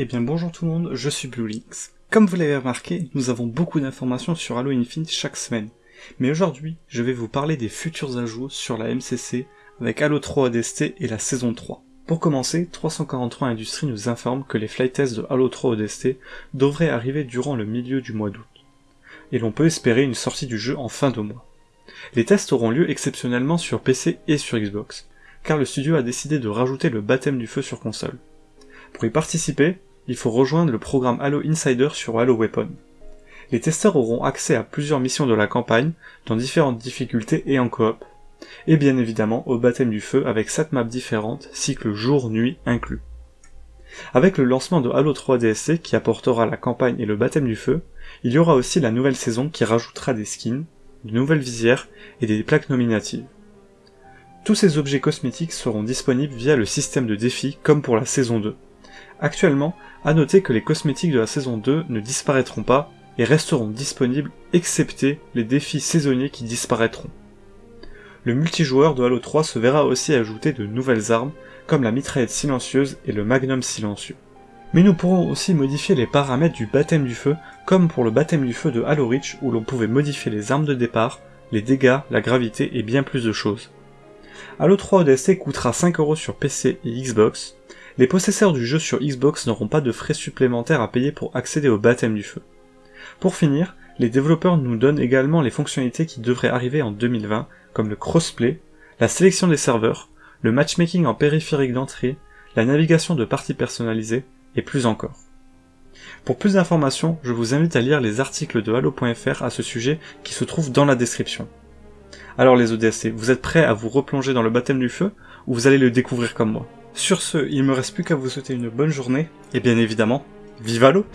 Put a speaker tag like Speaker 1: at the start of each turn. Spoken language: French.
Speaker 1: Eh bien bonjour tout le monde, je suis BlueLinks. Comme vous l'avez remarqué, nous avons beaucoup d'informations sur Halo Infinite chaque semaine. Mais aujourd'hui, je vais vous parler des futurs ajouts sur la MCC avec Halo 3 ODST et la saison 3. Pour commencer, 343 Industries nous informe que les flight tests de Halo 3 ODST devraient arriver durant le milieu du mois d'août. Et l'on peut espérer une sortie du jeu en fin de mois. Les tests auront lieu exceptionnellement sur PC et sur Xbox, car le studio a décidé de rajouter le baptême du feu sur console. Pour y participer, il faut rejoindre le programme Halo Insider sur Halo Weapon. Les testeurs auront accès à plusieurs missions de la campagne, dans différentes difficultés et en coop, et bien évidemment au baptême du feu avec 7 maps différentes, cycle jour-nuit inclus. Avec le lancement de Halo 3 DSC qui apportera la campagne et le baptême du feu, il y aura aussi la nouvelle saison qui rajoutera des skins, de nouvelles visières et des plaques nominatives. Tous ces objets cosmétiques seront disponibles via le système de défis comme pour la saison 2. Actuellement, à noter que les cosmétiques de la saison 2 ne disparaîtront pas et resteront disponibles excepté les défis saisonniers qui disparaîtront. Le multijoueur de Halo 3 se verra aussi ajouter de nouvelles armes comme la mitraillette silencieuse et le magnum silencieux. Mais nous pourrons aussi modifier les paramètres du baptême du feu comme pour le baptême du feu de Halo Reach où l'on pouvait modifier les armes de départ, les dégâts, la gravité et bien plus de choses. Halo 3 ODST coûtera 5€ sur PC et Xbox, les possesseurs du jeu sur Xbox n'auront pas de frais supplémentaires à payer pour accéder au baptême du feu. Pour finir, les développeurs nous donnent également les fonctionnalités qui devraient arriver en 2020, comme le crossplay, la sélection des serveurs, le matchmaking en périphérique d'entrée, la navigation de parties personnalisées, et plus encore. Pour plus d'informations, je vous invite à lire les articles de Halo.fr à ce sujet qui se trouvent dans la description. Alors les ODST, vous êtes prêts à vous replonger dans le baptême du feu, ou vous allez le découvrir comme moi? Sur ce, il me reste plus qu'à vous souhaiter une bonne journée, et bien évidemment, vive l'eau